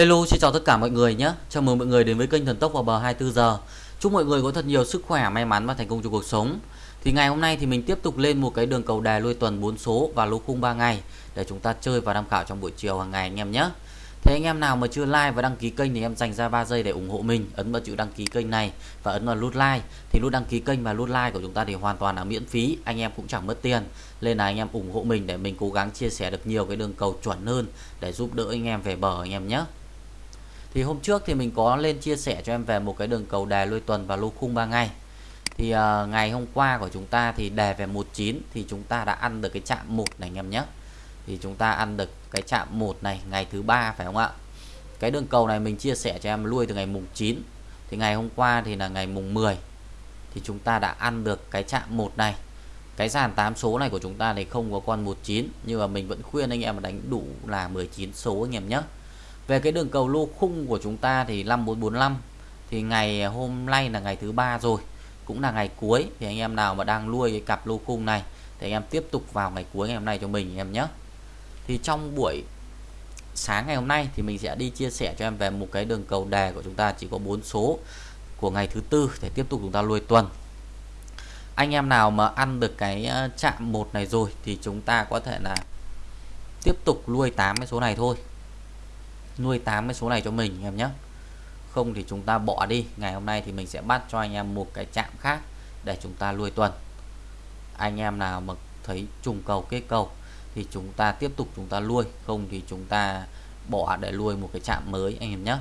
Hello, xin chào tất cả mọi người nhé. Chào mừng mọi người đến với kênh Thần Tốc vào bờ 24 giờ. Chúc mọi người có thật nhiều sức khỏe, may mắn và thành công trong cuộc sống. Thì ngày hôm nay thì mình tiếp tục lên một cái đường cầu đài lui tuần 4 số và lô khung 3 ngày để chúng ta chơi và tham khảo trong buổi chiều hàng ngày anh em nhé. Thế anh em nào mà chưa like và đăng ký kênh thì em dành ra 3 giây để ủng hộ mình, ấn vào chữ đăng ký kênh này và ấn vào nút like. Thì nút đăng ký kênh và nút like của chúng ta thì hoàn toàn là miễn phí, anh em cũng chẳng mất tiền. Nên là anh em ủng hộ mình để mình cố gắng chia sẻ được nhiều cái đường cầu chuẩn hơn để giúp đỡ anh em về bờ anh em nhé. Thì hôm trước thì mình có lên chia sẻ cho em về một cái đường cầu đề lui tuần và lô khung 3 ngày. Thì uh, ngày hôm qua của chúng ta thì đề về 19 thì chúng ta đã ăn được cái chạm 1 này anh em nhé. Thì chúng ta ăn được cái chạm 1 này ngày thứ ba phải không ạ? Cái đường cầu này mình chia sẻ cho em lui từ ngày mùng 9. Thì ngày hôm qua thì là ngày mùng 10 thì chúng ta đã ăn được cái chạm 1 này. Cái dàn 8 số này của chúng ta thì không có con 19 nhưng mà mình vẫn khuyên anh em đánh đủ là 19 số anh em nhé về cái đường cầu lô khung của chúng ta thì 5445 thì ngày hôm nay là ngày thứ ba rồi, cũng là ngày cuối. Thì anh em nào mà đang nuôi cái cặp lô khung này thì anh em tiếp tục vào ngày cuối ngày hôm nay cho mình em nhé. Thì trong buổi sáng ngày hôm nay thì mình sẽ đi chia sẻ cho em về một cái đường cầu đề của chúng ta, chỉ có 4 số của ngày thứ tư để tiếp tục chúng ta nuôi tuần. Anh em nào mà ăn được cái ờ, chạm một này rồi thì chúng ta có thể là tiếp tục nuôi 8 cái số này thôi nuôi 8 cái số này cho mình em nhé không thì chúng ta bỏ đi, ngày hôm nay thì mình sẽ bắt cho anh em một cái chạm khác để chúng ta nuôi tuần. Anh em nào mà thấy trùng cầu kết cầu thì chúng ta tiếp tục chúng ta nuôi, không thì chúng ta bỏ để nuôi một cái chạm mới, anh em nhé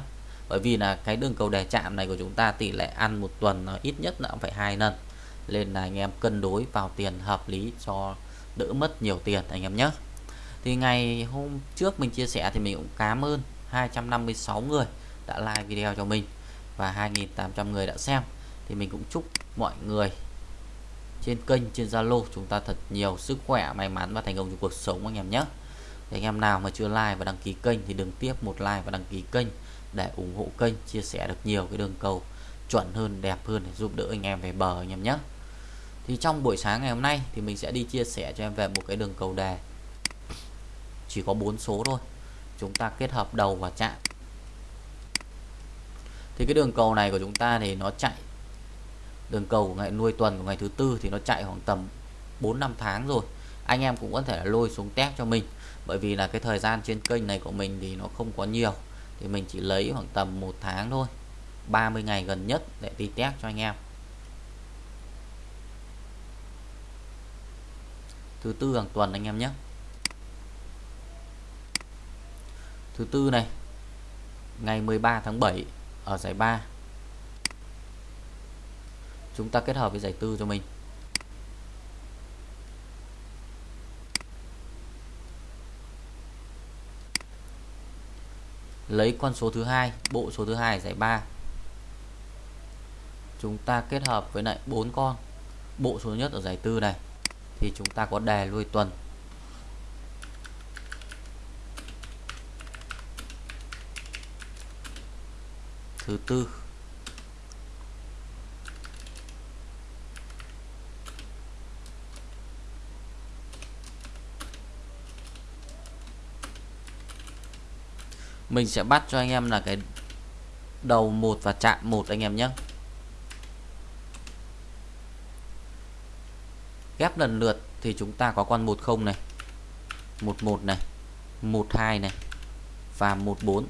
bởi vì là cái đường cầu đề chạm này của chúng ta tỷ lệ ăn một tuần nó ít nhất là phải hai lần. Nên là anh em cân đối vào tiền hợp lý cho đỡ mất nhiều tiền, anh em nhé thì ngày hôm trước mình chia sẻ thì mình cũng cảm ơn 256 người đã like video cho mình và 2.800 người đã xem. Thì mình cũng chúc mọi người trên kênh, trên Zalo chúng ta thật nhiều sức khỏe, may mắn và thành công trong cuộc sống anh em nhé. Thì anh em nào mà chưa like và đăng ký kênh thì đừng tiếp một like và đăng ký kênh để ủng hộ kênh, chia sẻ được nhiều cái đường cầu chuẩn hơn, đẹp hơn để giúp đỡ anh em về bờ anh em nhé. Thì trong buổi sáng ngày hôm nay thì mình sẽ đi chia sẻ cho em về một cái đường cầu đề. Chỉ có bốn số thôi chúng ta kết hợp đầu và chạm. Thì cái đường cầu này của chúng ta thì nó chạy, đường cầu của ngày nuôi tuần của ngày thứ tư thì nó chạy khoảng tầm 4 năm tháng rồi. Anh em cũng có thể lôi xuống test cho mình, bởi vì là cái thời gian trên kênh này của mình thì nó không có nhiều. Thì mình chỉ lấy khoảng tầm một tháng thôi 30 ngày gần nhất để đi test cho anh em. Thứ tư hàng tuần anh em nhé. Thứ tư này, ngày 13 tháng 7 ở giải 3 chúng ta kết hợp với giải tư cho mình. Lấy con số thứ hai, bộ số thứ hai giải 3 chúng ta kết hợp với lại bốn con, bộ số nhất ở giải tư này. Thì chúng ta có đề lui tuần. Thứ tư. Mình sẽ bắt cho anh em là cái đầu một và chạm một anh em nhé. Ghép lần lượt thì chúng ta có con 10 này 11 này 12 này và 14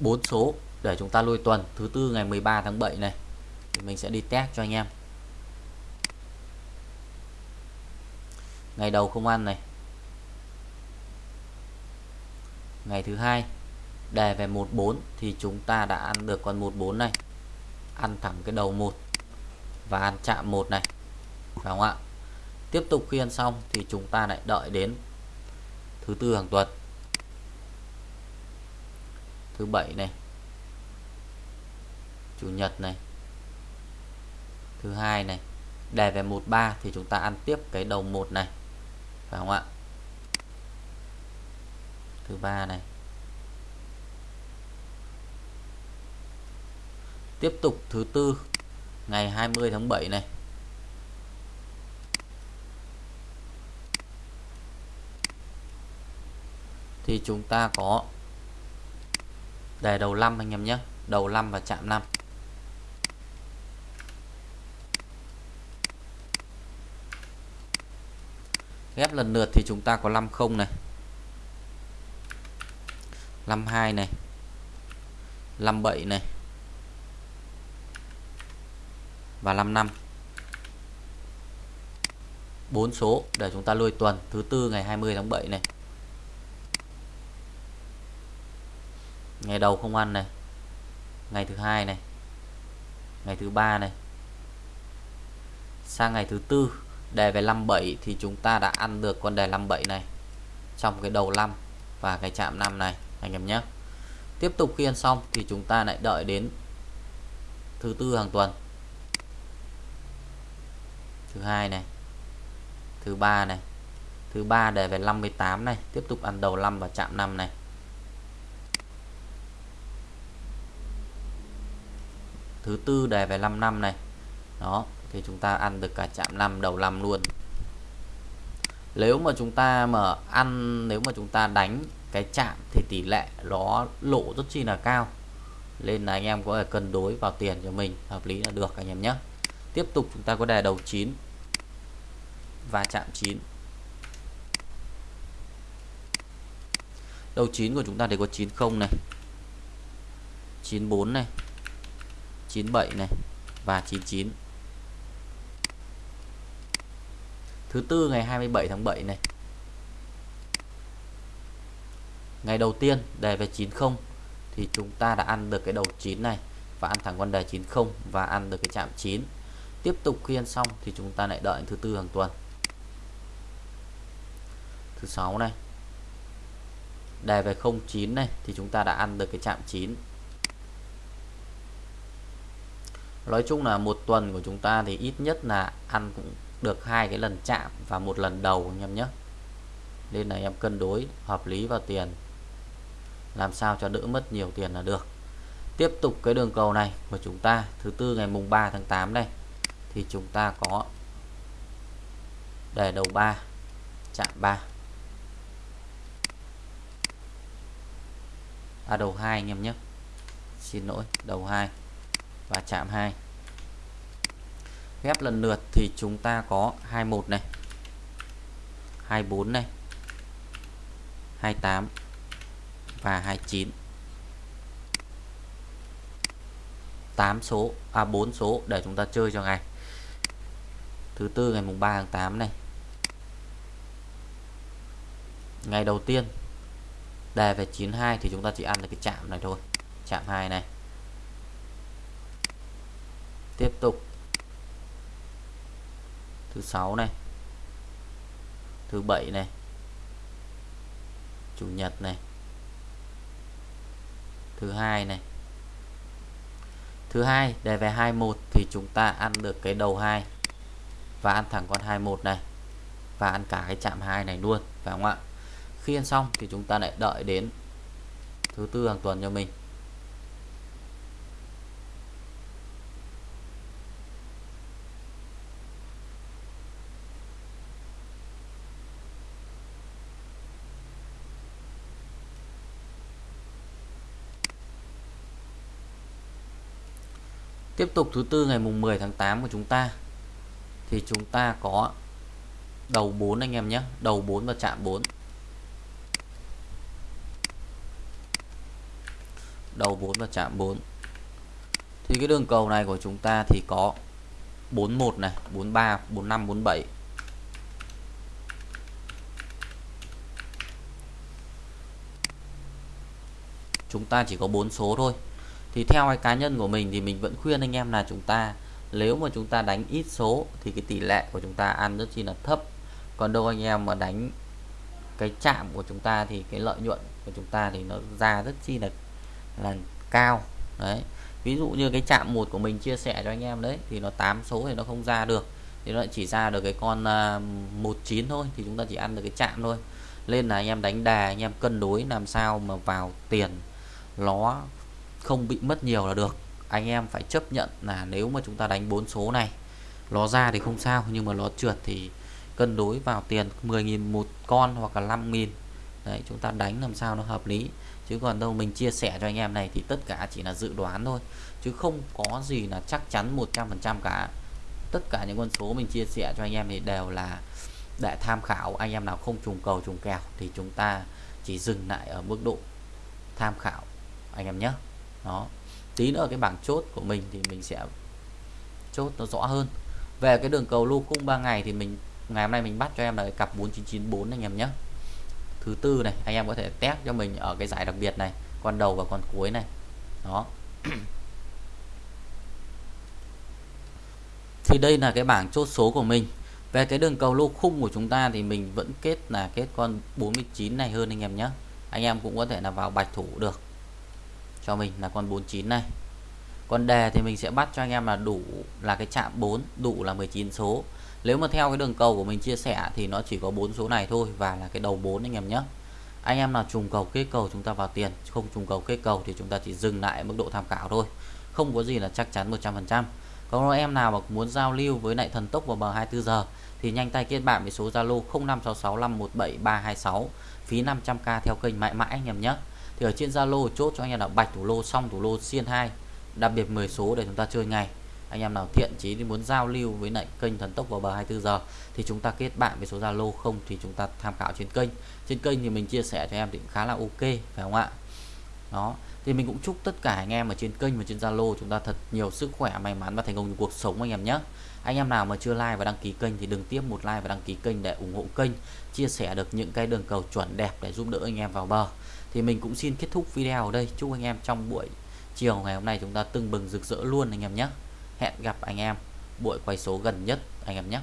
bốn số để chúng ta lui tuần. Thứ tư ngày 13 tháng 7 này, thì mình sẽ đi test cho anh em. Ngày đầu không ăn này. Ngày thứ hai, đề về 14 thì chúng ta đã ăn được con 14 này. Ăn thẳng cái đầu 1 và ăn chạm 1 này. Phải không ạ? Tiếp tục khi ăn xong thì chúng ta lại đợi đến thứ tư hàng tuần thứ bảy này, chủ nhật này, thứ hai này. Đề về 13 thì chúng ta ăn tiếp cái đầu một này, phải không ạ? Thứ ba này. Tiếp tục thứ tư, ngày 20 tháng 7 này. Thì chúng ta có đề đầu 5 anh em nhé. Đầu 5 và chạm 5 ghép lần lượt thì chúng ta có 50 này. 52 này. 57 này. Và 55 4 số để chúng ta lôi tuần. Thứ tư ngày 20 tháng 7 này. Ngày đầu không ăn này. Ngày thứ hai này. Ngày thứ ba này. Sang ngày thứ tư, đề về 57 thì chúng ta đã ăn được con đề 57 này trong cái đầu 5 và cái chạm 5 này, anh em nhé. Tiếp tục khi ăn xong thì chúng ta lại đợi đến thứ tư hàng tuần. Thứ hai này. Thứ ba này. Thứ ba đề về 58 này, tiếp tục ăn đầu 5 và chạm 5 này. Thứ tư đề về 5 năm này. Đó, thì chúng ta ăn được cả chạm 5 đầu 5 luôn. Nếu mà chúng ta mà ăn, nếu mà chúng ta đánh cái chạm thì tỷ lệ nó lộ rất chi là cao. Nên là anh em có thể cân đối vào tiền cho mình, hợp lý là được anh em nhé. Tiếp tục chúng ta có đề đầu 9 và chạm 9 đầu 9 của chúng ta thì có 90 này 94 này 97 này và 99 thứ tư ngày 27 tháng 7 này. Ngày đầu tiên đề về 90 thì chúng ta đã ăn được cái đầu 9 này và ăn thẳng con đề 90 và ăn được cái chạm 9 tiếp tục khi ăn xong thì chúng ta lại đợi thứ tư hàng tuần. Thứ sáu này. Đề về 09 này thì chúng ta đã ăn được cái chạm 9 nói chung là một tuần của chúng ta thì ít nhất là ăn cũng được hai cái lần chạm và một lần đầu anh em nhé. Nên là em cân đối hợp lý vào tiền. Làm sao cho đỡ mất nhiều tiền là được. Tiếp tục cái đường cầu này của chúng ta, thứ tư ngày mùng 3 tháng 8 đây, thì chúng ta có đề đầu 3 chạm 3 à đầu 2 anh em nhé. Xin lỗi, đầu 2 và chạm 2 ghép lần lượt thì chúng ta có 21 này 24 này 28 và 29 8 số à 4 số để chúng ta chơi cho ngày thứ tư ngày mùng 3 tháng 8 này. Ngày đầu tiên, đề về 92 thì chúng ta chỉ ăn được cái chạm này thôi, chạm 2 này tiếp tục. Thứ sáu này. Thứ bảy này. Chủ nhật này. Thứ hai này. Thứ hai, đề về 21 thì chúng ta ăn được cái đầu 2 và ăn thẳng con 21 này và ăn cả cái chạm 2 này luôn, phải không ạ? Khi ăn xong thì chúng ta lại đợi đến thứ tư hàng tuần cho mình. Tiếp tục thứ tư ngày mùng 10 tháng 8 của chúng ta thì chúng ta có đầu 4 anh em nhé, đầu 4 và chạm 4. Đầu 4 và chạm 4. Thì cái đường cầu này của chúng ta thì có 41 này, 43, 45, 47. Chúng ta chỉ có 4 số thôi thì theo cái cá nhân của mình thì mình vẫn khuyên anh em là chúng ta nếu mà chúng ta đánh ít số thì cái tỷ lệ của chúng ta ăn rất chi là thấp. Còn đâu anh em mà đánh cái chạm của chúng ta thì cái lợi nhuận của chúng ta thì nó ra rất chi là là cao. Đấy. Ví dụ như cái chạm một của mình chia sẻ cho anh em đấy thì nó 8 số thì nó không ra được. Thì nó chỉ ra được cái con à, uh, 19 thôi thì chúng ta chỉ ăn được cái chạm thôi. Nên là anh em đánh đà anh em cân đối làm sao mà vào tiền nó không bị mất nhiều là được. Anh em phải chấp nhận là nếu mà chúng ta đánh bốn số này nó ra thì không sao, nhưng mà nó trượt thì cân đối vào tiền 10.000 một con hoặc là 5.000 đấy, chúng ta đánh làm sao nó hợp lý. Chứ còn đâu, mình chia sẻ cho anh em này thì tất cả chỉ là dự đoán thôi. Chứ không có gì là chắc chắn 100% cả. Tất cả những con số mình chia sẻ cho anh em thì đều là để tham khảo. Anh em nào không trùng cầu, trùng kèo thì chúng ta chỉ dừng lại ở mức độ tham khảo. Anh em nhé đó. Tí nữa cái bảng chốt của mình thì mình sẽ chốt nó rõ hơn. Về cái đường cầu lô khung 3 ngày thì mình, ngày hôm nay mình bắt cho em là cái cặp 4994 anh em nhé. Thứ tư này, anh em có thể test cho mình ở cái giải đặc biệt này, con đầu và con cuối này. Đó. Thì đây là cái bảng chốt số của mình. Về cái đường cầu lô khung của chúng ta thì mình vẫn kết là kết con 49 này hơn anh em nhé. Anh em cũng có thể là vào bạch thủ được cho mình là con 49 này. Còn đề thì mình sẽ bắt cho anh em là đủ là cái chạm 4 đủ là 19 số. Nếu mà theo cái đường cầu của mình chia sẻ thì nó chỉ có bốn số này thôi và là cái đầu 4 anh em nhé. Anh em nào trùng cầu kết cầu chúng ta vào tiền, không trùng cầu kết cầu thì chúng ta chỉ dừng lại mức độ tham khảo thôi. Không có gì là chắc chắn 100% còn em nào mà muốn giao lưu với lại thần tốc vào bờ 24 giờ thì nhanh tay kết bạn với số Zalo 0566517326 phí 500k theo kênh mãi mãi anh em nhé thì ở trên Zalo chốt cho anh em là bạch thủ lô xong thủ lô xiên 2 đặc biệt 10 số để chúng ta chơi ngày anh em nào thiện chí thì muốn giao lưu với lại kênh thần tốc vào bờ 24 giờ thì chúng ta kết bạn với số Zalo không thì chúng ta tham khảo trên kênh. Trên kênh thì mình chia sẻ cho em thì khá là ok, phải không ạ? Đó, thì mình cũng chúc tất cả anh em ở trên kênh và trên Zalo chúng ta thật nhiều sức khỏe, may mắn và thành công trong cuộc sống anh em nhé. Anh em nào mà chưa like và đăng ký kênh thì đừng tiếp một like và đăng ký kênh để ủng hộ kênh, chia sẻ được những cái đường cầu chuẩn đẹp để giúp đỡ anh em vào bờ thì mình cũng xin kết thúc video ở đây. Chúc anh em trong buổi chiều ngày hôm nay chúng ta tưng bừng rực rỡ luôn anh em nhé. Hẹn gặp anh em buổi quay số gần nhất anh em nhé.